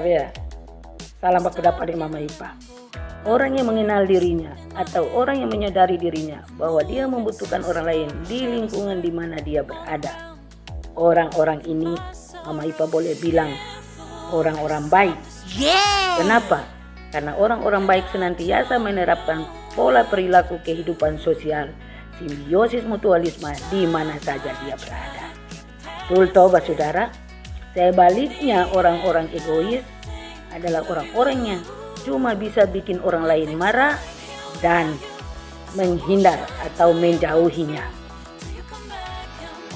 Tapi ya, salam aku dapat dari Mama Ipa. Orang yang mengenal dirinya atau orang yang menyadari dirinya bahwa dia membutuhkan orang lain di lingkungan di mana dia berada. Orang-orang ini Mama Ipa boleh bilang orang-orang baik. Yeah. Kenapa? Karena orang-orang baik senantiasa menerapkan pola perilaku kehidupan sosial, simbiosis mutualisme di mana saja dia berada. Betul toh, saudara? Saya baliknya orang-orang egois adalah orang-orang yang cuma bisa bikin orang lain marah dan menghindar atau menjauhinya.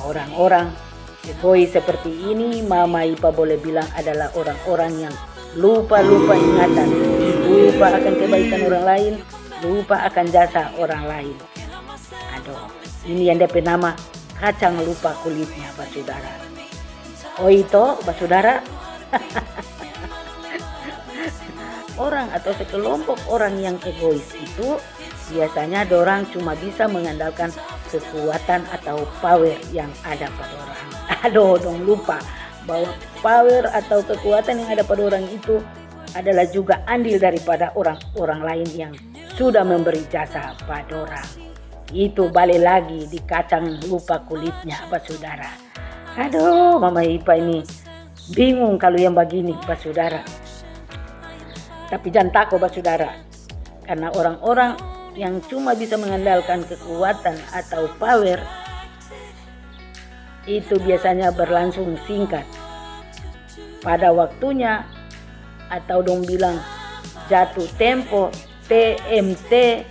Orang-orang egois seperti ini Mama Ipa boleh bilang adalah orang-orang yang lupa-lupa ingatan, lupa akan kebaikan orang lain, lupa akan jasa orang lain. Aduh, ini yang DP nama kacang lupa kulitnya, Pak Saudara. Oh itu, Saudara, orang atau sekelompok orang yang egois itu biasanya orang cuma bisa mengandalkan kekuatan atau power yang ada pada orang. Aduh, dong lupa bahwa power atau kekuatan yang ada pada orang itu adalah juga andil daripada orang-orang lain yang sudah memberi jasa pada orang. Itu balik lagi di kacang lupa kulitnya, Pak Saudara. Aduh, Mama Ipa ini bingung kalau yang begini, Pak Saudara. Tapi jangan takut Pak Saudara. Karena orang-orang yang cuma bisa mengandalkan kekuatan atau power itu biasanya berlangsung singkat. Pada waktunya atau dong bilang jatuh tempo TMT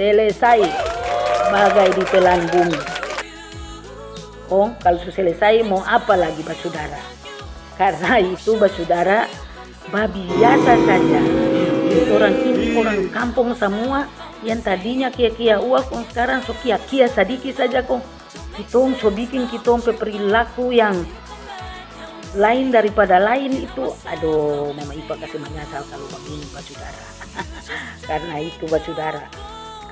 selesai bagai di telan bumi. Oh, kalau selesai mau apa lagi Pak Saudara? Karena itu Pak Saudara babi biasa saja. Orang ini orang kampung semua yang tadinya kia-kia uang sekarang so kia-kia sedikit saja kok kita so bikin kita perilaku yang lain daripada lain itu aduh mama ipa kasih menyesal kalau begini pak saudara karena itu pak saudara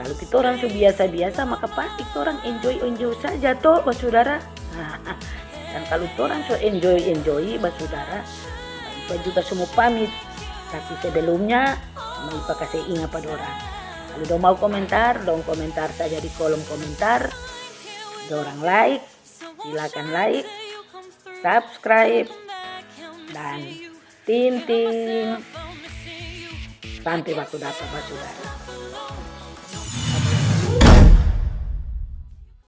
kalau kita orang so biasa-biasa maka pasti kita orang enjoy enjoy saja toh pak saudara dan kalau kita orang so enjoy enjoy pak saudara Ipa juga semua pamit. Tapi sebelumnya, Ipa kasih ingat pada orang. Kalau dong mau komentar, dong komentar saja di kolom komentar. Dorang like, silakan like, subscribe, dan tinting. Sampai waktu dapat, saudara.